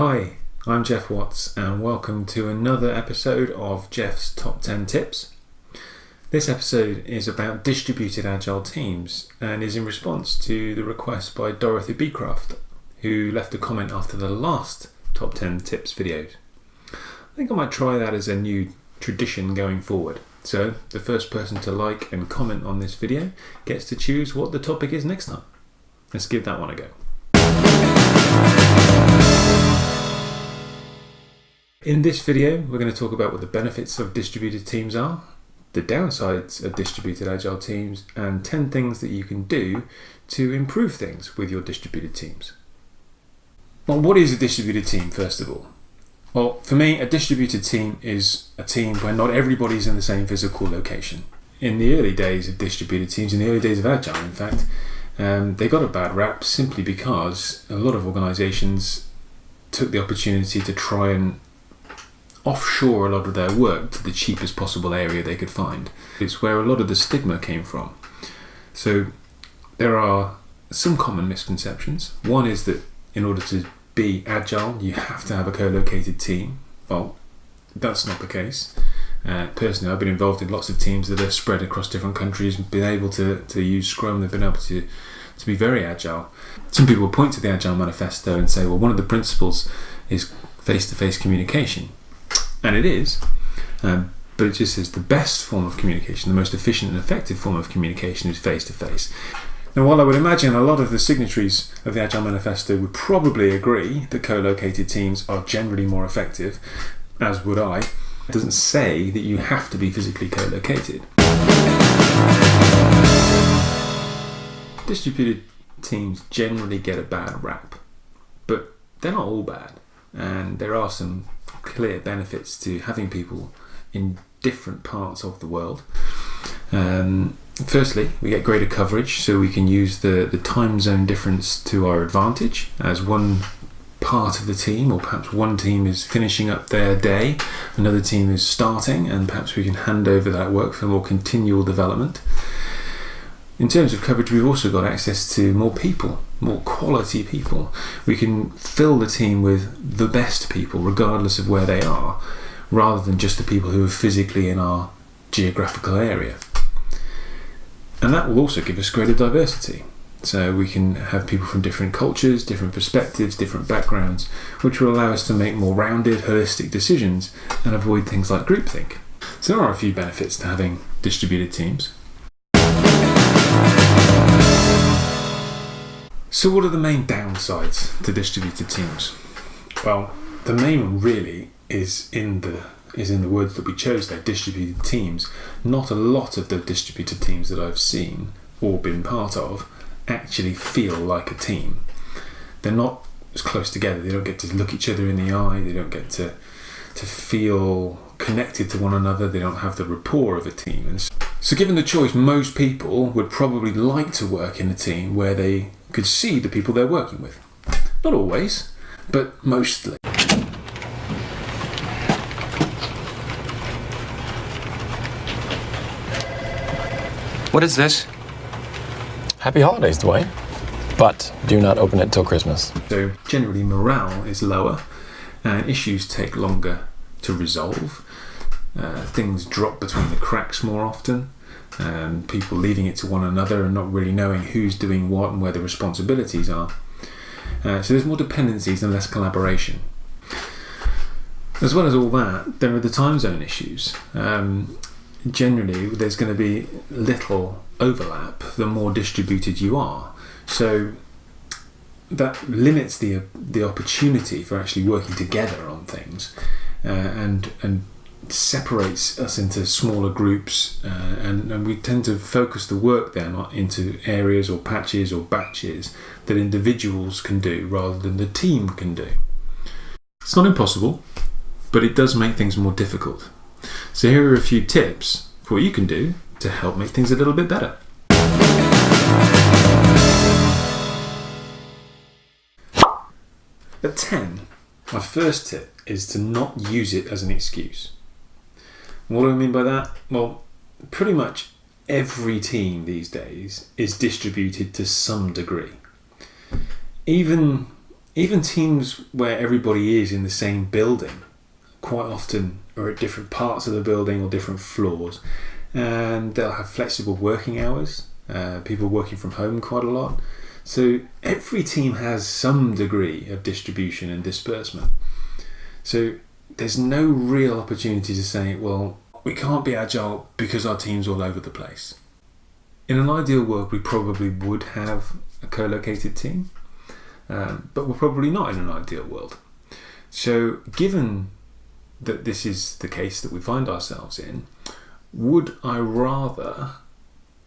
Hi, I'm Jeff Watts, and welcome to another episode of Jeff's Top 10 Tips. This episode is about distributed agile teams and is in response to the request by Dorothy Beecraft, who left a comment after the last Top 10 Tips videos. I think I might try that as a new tradition going forward. So, the first person to like and comment on this video gets to choose what the topic is next time. Let's give that one a go. In this video, we're going to talk about what the benefits of distributed teams are, the downsides of distributed agile teams, and 10 things that you can do to improve things with your distributed teams. Well, what is a distributed team, first of all? Well, for me, a distributed team is a team where not everybody's in the same physical location. In the early days of distributed teams, in the early days of Agile, in fact, um, they got a bad rap simply because a lot of organizations took the opportunity to try and offshore a lot of their work to the cheapest possible area they could find. It's where a lot of the stigma came from. So there are some common misconceptions. One is that in order to be agile, you have to have a co located team. Well, that's not the case. Uh, personally, I've been involved in lots of teams that are spread across different countries, and been able to, to use Scrum, they've been able to, to be very agile. Some people point to the Agile Manifesto and say, well, one of the principles is face to face communication and it is. Um, but it just says the best form of communication, the most efficient and effective form of communication is face to face. Now, while I would imagine a lot of the signatories of the Agile Manifesto would probably agree that co located teams are generally more effective, as would I, it doesn't say that you have to be physically co located. Distributed teams generally get a bad rap, but they're not all bad, and there are some clear benefits to having people in different parts of the world. Um, firstly, we get greater coverage, so we can use the, the time zone difference to our advantage as one part of the team, or perhaps one team is finishing up their day, another team is starting, and perhaps we can hand over that work for more continual development. In terms of coverage, we've also got access to more people, more quality people. We can fill the team with the best people, regardless of where they are, rather than just the people who are physically in our geographical area. And that will also give us greater diversity. So we can have people from different cultures, different perspectives, different backgrounds, which will allow us to make more rounded, holistic decisions and avoid things like groupthink. So there are a few benefits to having distributed teams. So, what are the main downsides to distributed teams? Well, the main one really is in the is in the words that we chose there, distributed teams. Not a lot of the distributed teams that I've seen or been part of actually feel like a team. They're not as close together. They don't get to look each other in the eye. They don't get to to feel connected to one another. They don't have the rapport of a team. And so, given the choice, most people would probably like to work in a team where they could see the people they're working with. Not always, but mostly. What is this? Happy holidays, Dwayne. But do not open it till Christmas. So, generally, morale is lower and issues take longer to resolve. Uh, things drop between the cracks more often. Um, people leaving it to one another and not really knowing who's doing what and where the responsibilities are. Uh, so there's more dependencies and less collaboration. As well as all that, there are the time zone issues. Um, generally, there's going to be little overlap the more distributed you are. So that limits the the opportunity for actually working together on things, uh, and and separates us into smaller groups, uh, and, and we tend to focus the work then into areas or patches or batches that individuals can do rather than the team can do. It's not impossible, but it does make things more difficult. So here are a few tips for what you can do to help make things a little bit better. At 10, my first tip is to not use it as an excuse. What do I mean by that? Well, pretty much every team these days is distributed to some degree. Even Even teams where everybody is in the same building quite often are at different parts of the building or different floors, and they'll have flexible working hours. Uh, people working from home quite a lot. So every team has some degree of distribution and disbursement. So there's no real opportunity to say, well, we can't be agile because our team's all over the place. In an ideal world, we probably would have a co located team, um, but we're probably not in an ideal world. So, given that this is the case that we find ourselves in, would I rather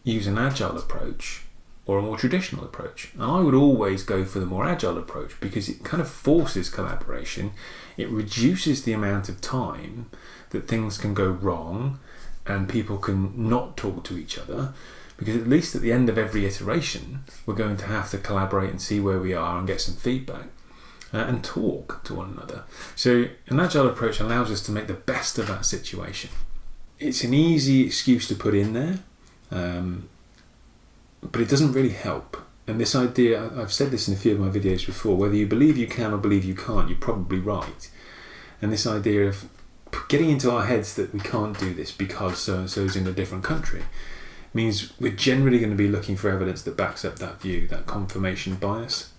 use an agile approach or a more traditional approach? And I would always go for the more agile approach because it kind of forces collaboration, it reduces the amount of time that things can go wrong and people can not talk to each other. Because at least at the end of every iteration, we're going to have to collaborate and see where we are and get some feedback. Uh, and talk to one another. So, an agile approach allows us to make the best of that situation. It's an easy excuse to put in there, um, but it doesn't really help. And this idea, I've said this in a few of my videos before, whether you believe you can or believe you can't, you're probably right. And this idea of getting into our heads that we can't do this because so and so is in a different country means we're generally going to be looking for evidence that backs up that view, that confirmation bias.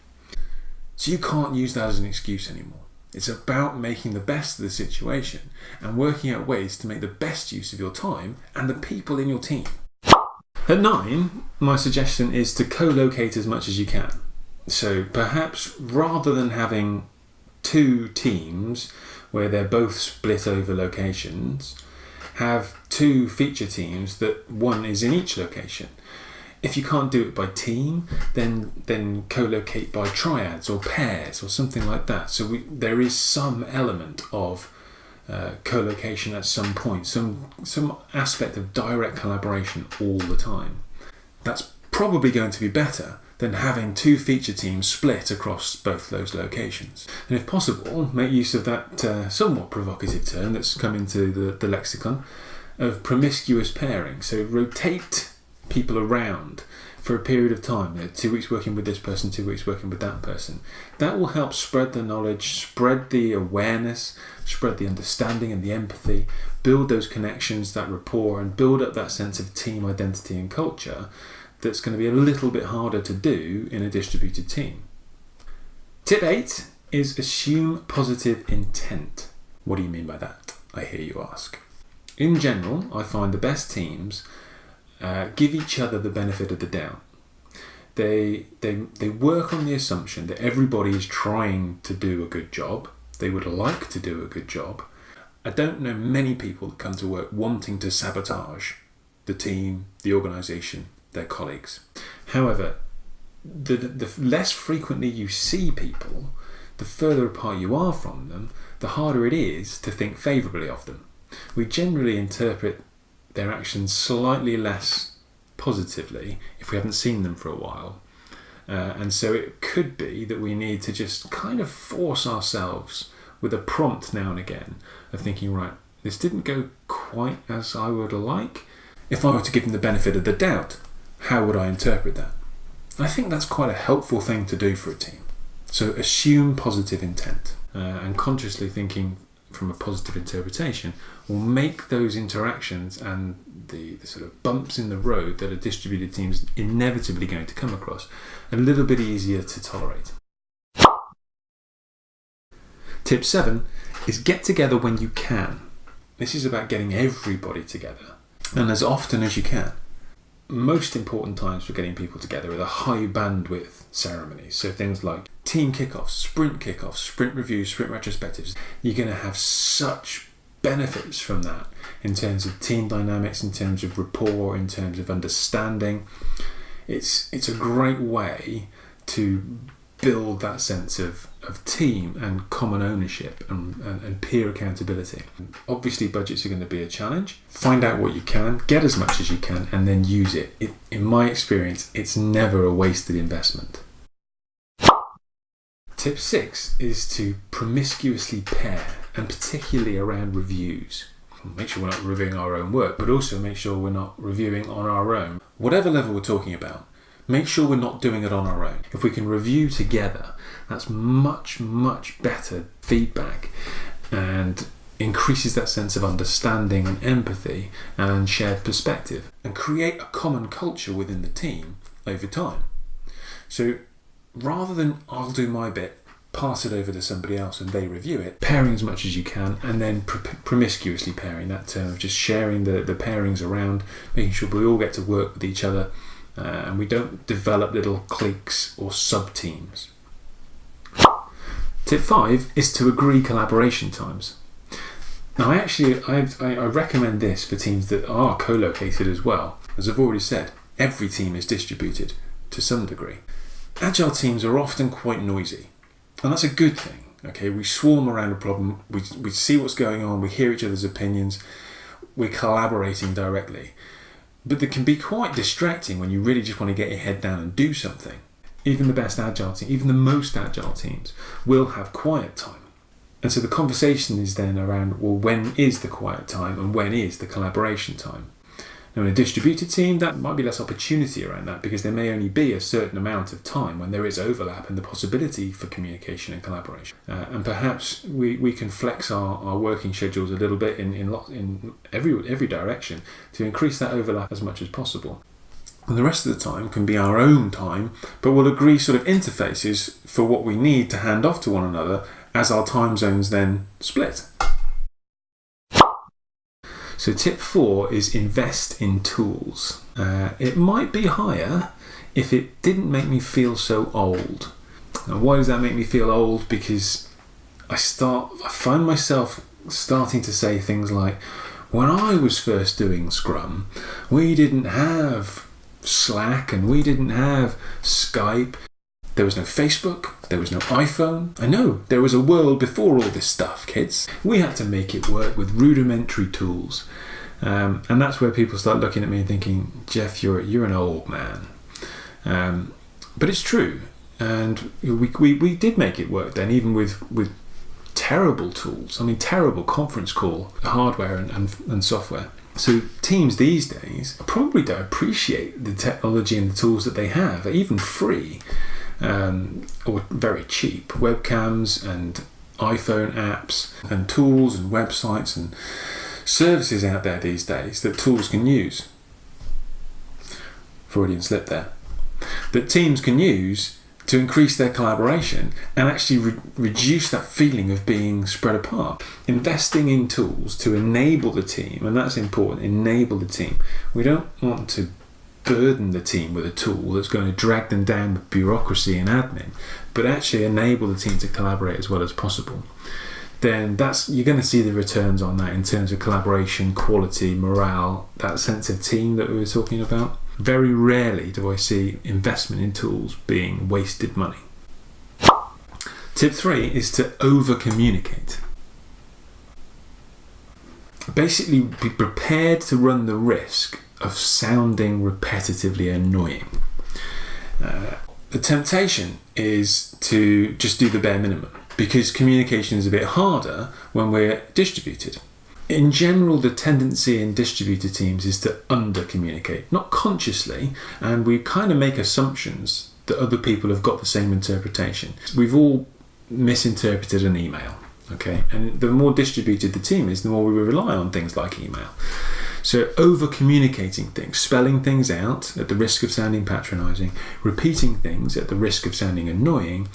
So you can't use that as an excuse anymore. It's about making the best of the situation and working out ways to make the best use of your time and the people in your team. At nine, my suggestion is to co locate as much as you can. So perhaps rather than having two teams where they're both split over locations, have two feature teams that one is in each location if you can't do it by team, then then co-locate by triads or pairs or something like that. So we, there is some element of uh, co-location at some point, some some aspect of direct collaboration all the time. That's probably going to be better than having two feature teams split across both those locations. And if possible, make use of that uh, somewhat provocative term that's come into the, the lexicon of promiscuous pairing. So rotate people around for a period of time. Two weeks working with this person, two weeks working with that person. That will help spread the knowledge, spread the awareness, spread the understanding and the empathy, build those connections, that rapport, and build up that sense of team identity and culture that's going to be a little bit harder to do in a distributed team. Tip 8 is assume positive intent. What do you mean by that? I hear you ask. In general, I find the best teams uh, give each other the benefit of the doubt. They, they, they work on the assumption that everybody is trying to do a good job. They would like to do a good job. I don't know many people that come to work wanting to sabotage the team, the organisation, their colleagues. However, the, the less frequently you see people, the further apart you are from them, the harder it is to think favourably of them. We generally interpret their actions slightly less positively if we haven't seen them for a while. Uh, and so it could be that we need to just kind of force ourselves with a prompt now and again of thinking, right, this didn't go quite as I would like. If I were to give them the benefit of the doubt, how would I interpret that? I think that's quite a helpful thing to do for a team. So assume positive intent uh, and consciously thinking from a positive interpretation will make those interactions and the, the, sort of bumps in the road that a distributed team is inevitably going to come across a little bit easier to tolerate. Tip 7 is get together when you can. This is about getting everybody together and as often as you can most important times for getting people together are the high bandwidth ceremonies. So things like team kickoffs, sprint kickoffs, sprint reviews, sprint retrospectives. You're going to have such benefits from that in terms of team dynamics, in terms of rapport, in terms of understanding. It's it's a great way to build that sense of, of team and common ownership and, and, and, peer accountability. Obviously, budgets are going to be a challenge. Find out what you can, get as much as you can, and then use it. it in my experience, it's never a wasted investment. Tip six is to promiscuously pair, and particularly around reviews. Make sure we're not reviewing our own work, but also make sure we're not reviewing on our own. Whatever level we're talking about, Make sure we're not doing it on our own. If we can review together, that's much, much better feedback and increases that sense of understanding and empathy and shared perspective and create a common culture within the team over time. So rather than I'll do my bit, pass it over to somebody else and they review it, pairing as much as you can and then pr- promiscuously pairing, that term of just sharing the, the pairings around, making sure we all get to work with each other uh, and we don't develop little cliques or sub teams. Tip five is to agree collaboration times. Now, I actually I, I recommend this for teams that are co-located as well. As I've already said, every team is distributed to some degree. Agile teams are often quite noisy, and that's a good thing. Okay, we swarm around a problem, we, we see what's going on, we hear each other's opinions, we're collaborating directly. But they can be quite distracting when you really just want to get your head down and do something. Even the best agile team, even the most agile teams, will have quiet time. And so the conversation is then around well, when is the quiet time and when is the collaboration time? Now, in a distributed team, that might be less opportunity around that because there may only be a certain amount of time when there is overlap and the possibility for communication and collaboration. Uh, and perhaps we, we can flex our, our working schedules a little bit in, in, in every, every direction to increase that overlap as much as possible. And the rest of the time can be our own time, but we'll agree sort of interfaces for what we need to hand off to one another as our time zones then split. So, tip four is invest in tools. Uh, it might be higher if it didn't make me feel so old. And why does that make me feel old? Because I start, I find myself starting to say things like, when I was first doing Scrum, we didn't have Slack and we didn't have Skype. There was no Facebook, there was no iPhone. I know, there was a world before all this stuff, kids. We had to make it work with rudimentary tools. Um, and that's where people start looking at me and thinking, Jeff, you're, you're an old man. Um, but it's true. And we, we, we did make it work then, even with, with terrible tools. I mean, terrible conference call hardware and, and, and software. So teams these days probably don't appreciate the technology and the tools that they have, even free um, or very cheap webcams and iPhone apps and tools and websites and services out there these days that tools can use. Freudian slip there. That teams can use to increase their collaboration and actually re- reduce that feeling of being spread apart. Investing in tools to enable the team, and that's important, enable the team. We don't want to burden the team with a tool that's going to drag them down with bureaucracy and admin, but actually enable the team to collaborate as well as possible. Then that's you're going to see the returns on that in terms of collaboration, quality, morale, that sense of team that we were talking about. Very rarely do I see investment in tools being wasted money. Tip three is to over communicate. Basically, be prepared to run the risk of sounding repetitively annoying. Uh, the temptation is to just do the bare minimum because communication is a bit harder when we're distributed. In general, the tendency in distributed teams is to under communicate, not consciously, and we kind of make assumptions that other people have got the same interpretation. We've all misinterpreted an email, okay? And the more distributed the team is, the more we rely on things like email. So, over communicating things, spelling things out at the risk of sounding patronizing, repeating things at the risk of sounding annoying,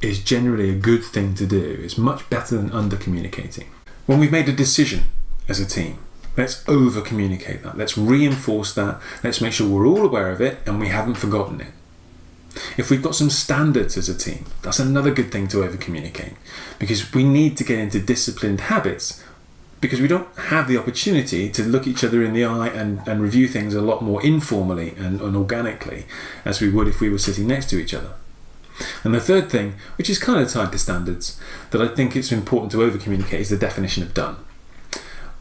is generally a good thing to do. It's much better than under communicating. When we've made a decision as a team, let's over communicate that. Let's reinforce that. Let's make sure we're all aware of it and we haven't forgotten it. If we've got some standards as a team, that's another good thing to over communicate because we need to get into disciplined habits because we don't have the opportunity to look each other in the eye and, and review things a lot more informally and, and organically as we would if we were sitting next to each other. And the third thing, which is kind of tied to standards, that I think it's important to over communicate is the definition of done.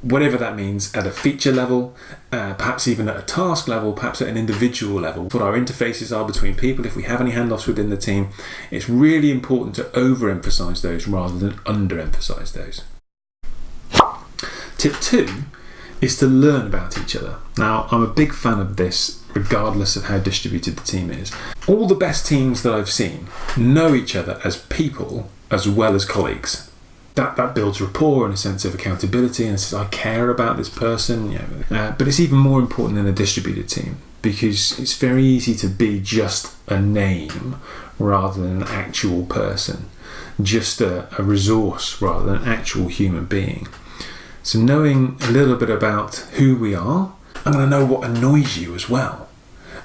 Whatever that means at a feature level, uh, perhaps even at a task level, perhaps at an individual level, what our interfaces are between people, if we have any handoffs within the team, it's really important to overemphasize those rather than underemphasize those. Tip two is to learn about each other. Now, I'm a big fan of this regardless of how distributed the team is. All the best teams that I've seen know each other as people as well as colleagues. That, that builds rapport and a sense of accountability and says I care about this person. You know. uh, but it's even more important in a distributed team because it's very easy to be just a name rather than an actual person, just a, a resource rather than an actual human being. So knowing a little bit about who we are, I'm going to know what annoys you as well.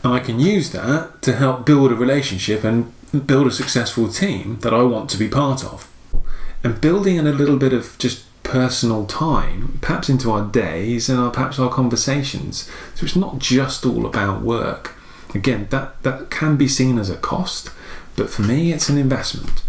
And I can use that to help build a relationship and build a successful team that I want to be part of. And building in a little bit of just personal time, perhaps into our days and our, perhaps our conversations. So it's not just all about work. Again, that, that can be seen as a cost, but for me, it's an investment.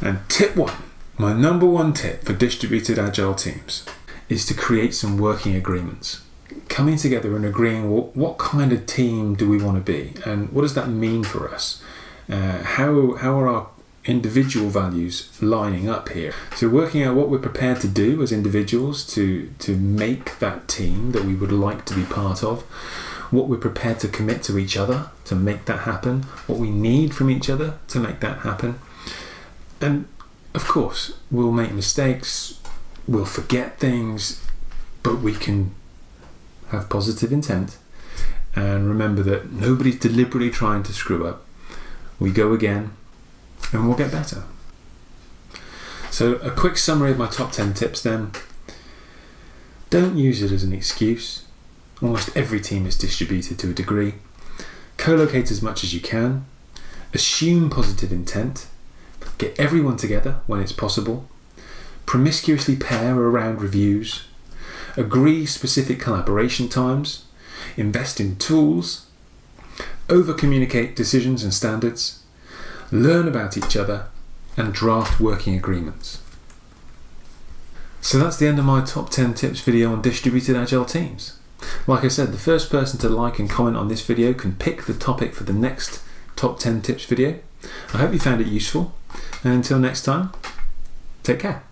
And tip one, my number one tip for distributed agile teams is to create some working agreements. Coming together and agreeing what, what kind of team do we want to be and what does that mean for us? Uh, how, how are our individual values lining up here? So, working out what we're prepared to do as individuals to, to make that team that we would like to be part of, what we're prepared to commit to each other to make that happen, what we need from each other to make that happen. And of course, we'll make mistakes, we'll forget things, but we can have positive intent and remember that nobody's deliberately trying to screw up. We go again and we'll get better. So, a quick summary of my top 10 tips then. Don't use it as an excuse. Almost every team is distributed to a degree. Co locate as much as you can. Assume positive intent. Get everyone together when it's possible. Promiscuously pair around reviews. Agree specific collaboration times. Invest in tools. Over communicate decisions and standards. Learn about each other. And draft working agreements. So that's the end of my top 10 tips video on distributed agile teams. Like I said, the first person to like and comment on this video can pick the topic for the next top 10 tips video. I hope you found it useful, and until next time, take care.